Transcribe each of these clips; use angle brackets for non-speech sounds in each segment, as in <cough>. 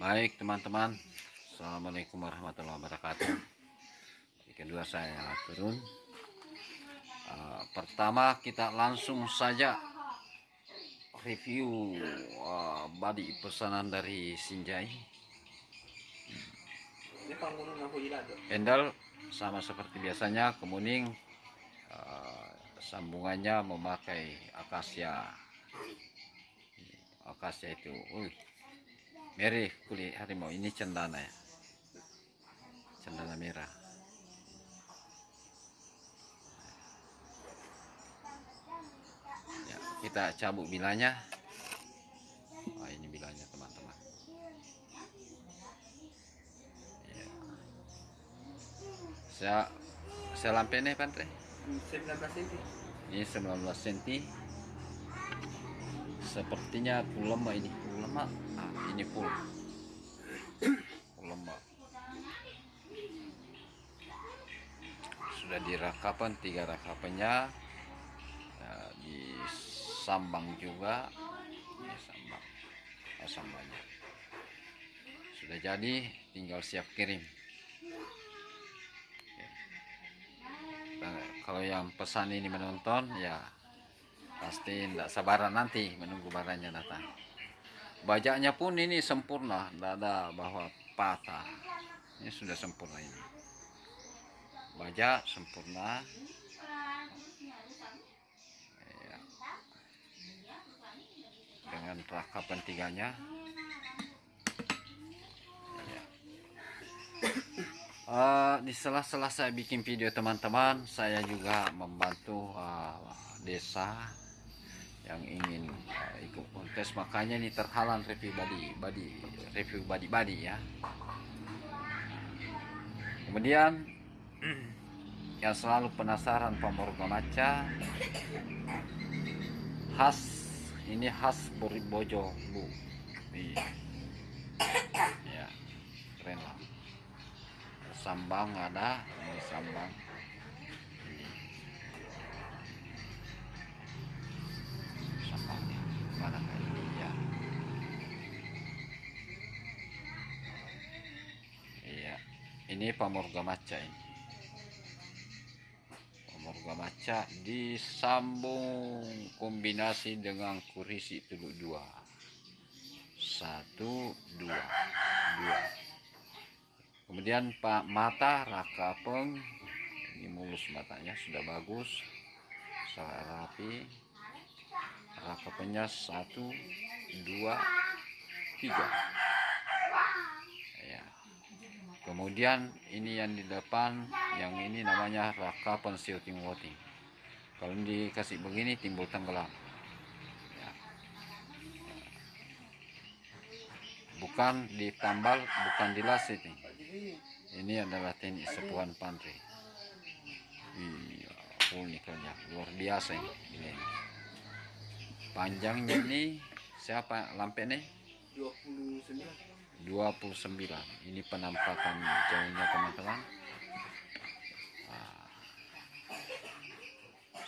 Baik teman-teman. Assalamualaikum warahmatullahi wabarakatuh. Kedua saya turun. Uh, Pertama kita langsung saja Review uh, body pesanan dari Sinjai. Pendel sama seperti biasanya kemuning uh, Sambungannya memakai akasia. Akasia itu Uy, merah kulit harimau. Ini cendana ya. Cendana merah. Ya, kita cabut bilanya. Oh, ini bilanya teman-teman. Ya. saya saya lampai nih pantre 19 cm. ini 19 cm. Sepertinya lemak ini. Full lemak ini full lemak. Sudah dirakapan tiga rakapannya. Ya, di sambang juga. Ini sambang. Oh, sambangnya. Sudah jadi tinggal siap kirim. Oke. Nah, kalau yang pesan ini menonton ya pasti tidak sabaran nanti menunggu barangnya datang bajaknya pun ini sempurna tidak ada bahwa patah. Ini sudah sempurna ini. Bajak sempurna. Ya. dengan rakapan tiganya ya. Eh, di sela-sela saya bikin video teman-teman saya juga membantu uh, desa yang ingin uh, ikut kontes. Makanya ini terhalang review body body review body body ya. Kemudian <clears throat> yang selalu penasaran pamorga maca khas ini khas Bojo bu. Iya. ya keren lah. Sambang ada ini sambang ini pamorga maca ini. Pamorga maca disambung kombinasi dengan kurisi teluk dua. Satu dua dua. Kemudian pak mata raka peng ini mulus matanya sudah bagus. Sangat rapi. Rakapannya satu dua tiga kemudian ini yang di depan yang ini namanya rakapan shooting voting kalau dikasih begini timbul tenggelam. Ya. bukan ditambal bukan dilasit nih ini adalah teknik sepuan pantri. Iya nikelnya luar biasa ini, ini. panjangnya ini siapa? Lampe nih? 29. 29 ini penampakan jauhnya teman-teman Nah,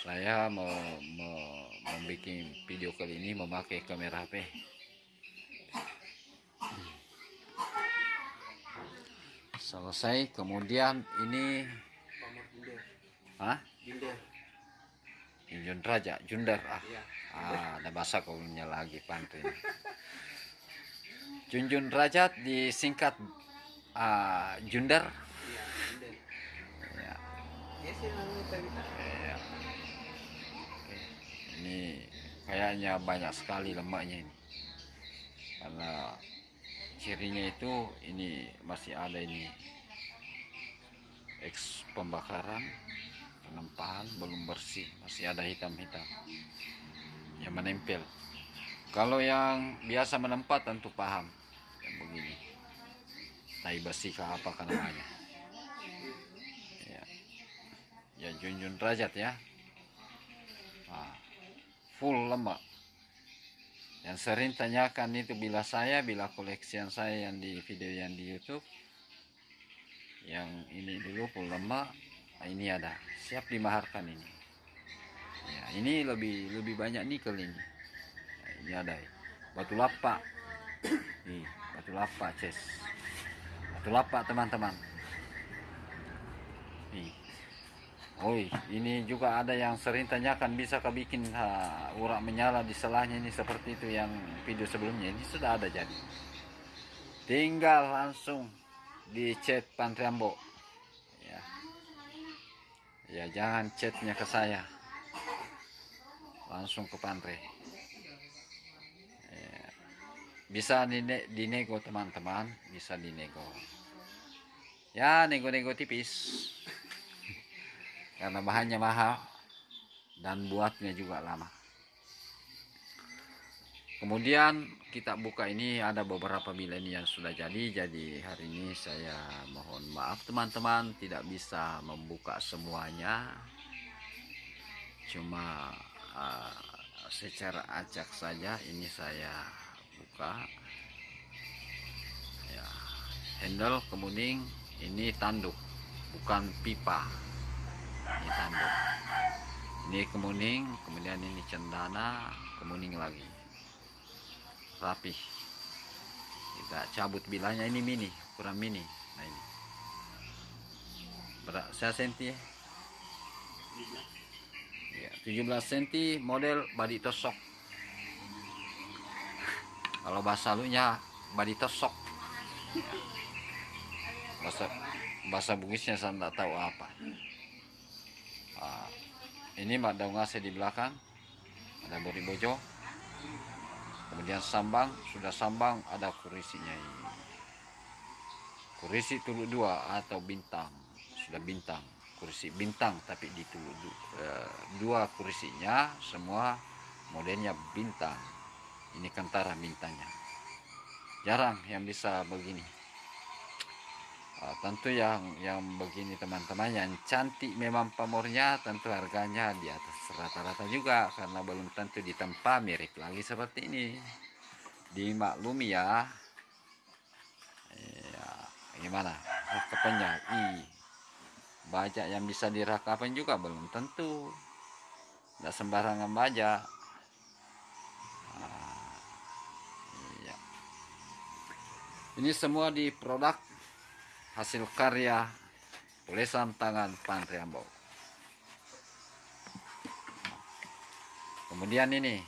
saya mau, mau membuat video kali ini memakai kamera HP selesai kemudian ini Pamor Binder. Hah? Binder. Junjun Raja, Jundar ah. Iya. Ah, ada bahasa kaunya lagi pantri. Junjun Raja disingkat ah, Jundar. Iya. Ya, Ya ya. Ini kayaknya banyak sekali lemaknya ini. Karena cirinya itu ini masih ada ini eks pembakaran penempahan belum bersih masih ada hitam-hitam yang menempel kalau yang biasa menempat tentu paham begini tai besi kah apa kan namanya? Ya. Ya junjun derajat ya. Nah, full lemak yang sering tanyakan itu bila saya bila koleksian saya yang di video yang di YouTube yang ini dulu full lemak nah, ini ada. Siap dimaharkan ini. Ya ini lebih lebih banyak nikel ini. Nah, ini ada. Batu lapak nih batu lapak ces batu lapak teman-teman nih Oi, ini juga ada yang sering tanyakan bisa kah bikin ha, urak menyala di selahnya ini seperti itu yang video sebelumnya ini sudah ada jadi. Tinggal langsung dicet Pantriambo. Ya. Ya jangan chatnya ke saya. Langsung ke Pantre. Ya. Bisa dine- dinego teman-teman, bisa dinego. Ya nego-nego tipis karena bahannya mahal dan buatnya juga lama. Kemudian kita buka ini ada beberapa bila ini yang sudah jadi. Jadi hari ini saya mohon maaf teman-teman tidak bisa membuka semuanya. Cuma uh, secara acak saja ini saya buka. Ya, handle kemuning ini tanduk bukan pipa. Ini tanduk. Ini kemuning kemudian ini cendana kemuning lagi. Rapih. Kita cabut bilanya ini mini kurang mini. Nah ini. Berat saya senti ya? Ya, 17 cm model body tosok kalau bahasa lunya body tosok bahasa bahasa Bugisnya saya tidak tahu apa. Ah, ini mak daun ngase di belakang. Ada bori bojo. Kemudian sambang sudah sambang ada kurisinya ini kurisi tulu dua atau bintang. Sudah bintang kursi bintang tapi di tulu eh, dua kursinya semua modelnya bintang ini kentara bintangnya jarang yang bisa begini. Ah, tentu yang yang begini teman-teman yang cantik memang pamornya tentu harganya di atas rata-rata juga karena belum tentu ditempa mirip lagi seperti ini. Dimaklumi ya. Ya gimana? Rakapannya i bajak yang bisa dirakapan juga belum tentu. Tidak sembarangan bajak ini semua di produk hasil karya tulisan tangan Pantriambo. Kemudian ini.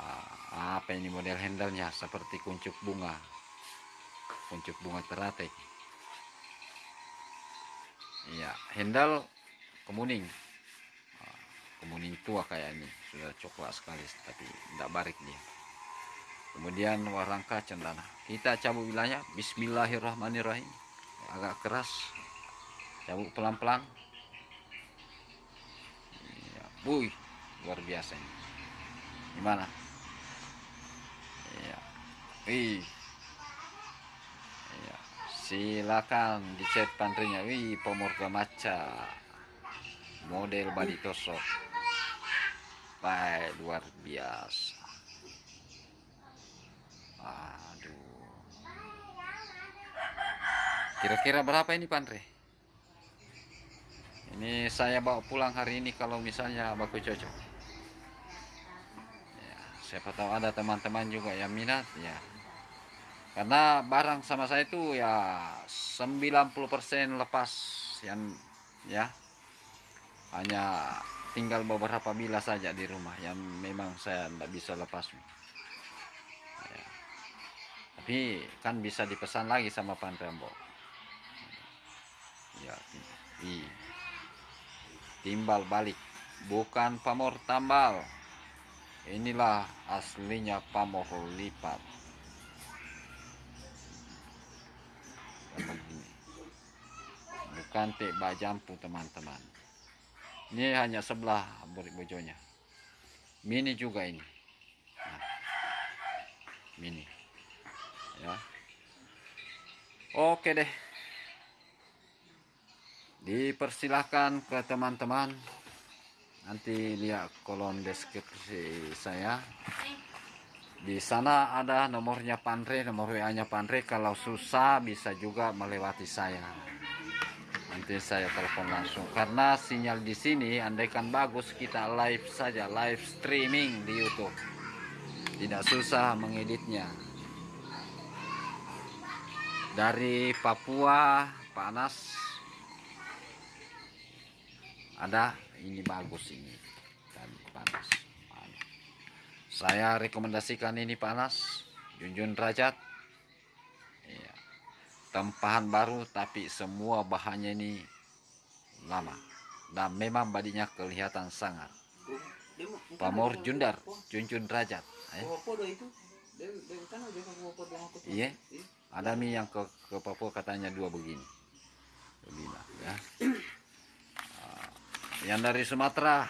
Ah, apa ini model handlenya? Seperti kuncup bunga, kuncup bunga teratai. Iya, handle kemuning, Ah, kemuning tua kayak ini. Sudah coklat sekali tapi tidak barik dia kemudian warangka cendana. Kita cabut wilayah Bismillahirrahmanirrahim. Agak keras. Cabut pelan-pelan. Ya, wuih luar biasa ini. Gimana? Ya wih ya. silakan dicet pantrinya. Wih pomorga maca. Model body tosok baik luar biasa Kira-kira berapa ini Pandre? Ini saya bawa pulang hari ini kalau misalnya baku cocok. Ya, siapa tahu ada teman-teman juga yang minat ya. Karena barang sama saya itu ya 90% lepas yang ya. Hanya tinggal beberapa bila saja di rumah yang memang saya tidak bisa lepas. Ya. Tapi kan bisa dipesan lagi sama Pantrembo. Ya, i. Timbal balik, bukan pamor tambal. Inilah aslinya pamor lipat. Bukan tek bajampu teman-teman. Ini hanya sebelah burik bojonya. Mini juga ini. Nah, mini ya oke deh dipersilahkan ke teman-teman. Nanti lihat kolom deskripsi saya. Di sana ada nomornya Pandre nomor WA nya Pandre kalau susah bisa juga melewati saya. Nanti saya telepon langsung. Karena sinyal di sini andaikan bagus kita live saja live streaming di YouTube. Tidak susah mengeditnya. Dari Papua Pak Anas ada ini bagus ini dan panas saya rekomendasikan ini panas Junjun Derajat iya. tempahan baru tapi semua bahannya ini lama dan memang badinya kelihatan sangat Pamor Jundar. Junjun Derajat eh. Iya. ada nih yang ke, ke Papua katanya dua begini Lima, ya. Yang dari Sumatera.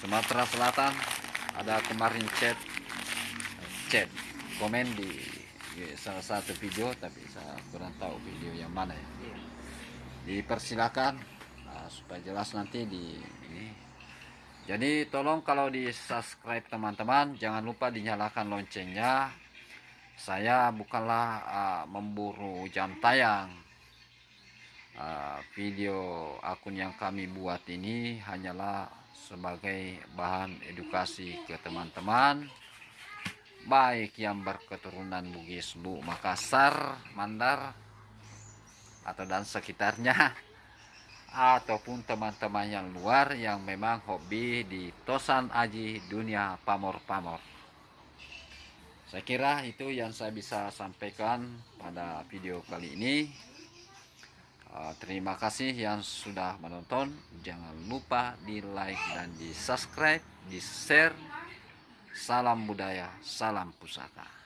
Sumatera Selatan ada kemarin chat chat komen di, salah satu video tapi saya kurang tahu video yang mana ya. Iya. dipersilakan nah, supaya jelas nanti di ini. Jadi tolong kalau di subscribe teman-teman jangan lupa dinyalakan loncengnya. Saya bukanlah ah, memburu jam tayang Ah, video akun yang kami buat ini hanyalah sebagai bahan edukasi ke teman-teman baik yang berketurunan Bugis Bu Makassar Mandar atau dan sekitarnya <laughs> ataupun teman-teman yang luar yang memang hobi di Tosan Aji dunia pamor-pamor. Saya kira itu yang saya bisa sampaikan pada video kali ini. Uh, terima kasih yang sudah menonton. Jangan lupa di like dan di subscribe, di share. Salam budaya, salam pusaka.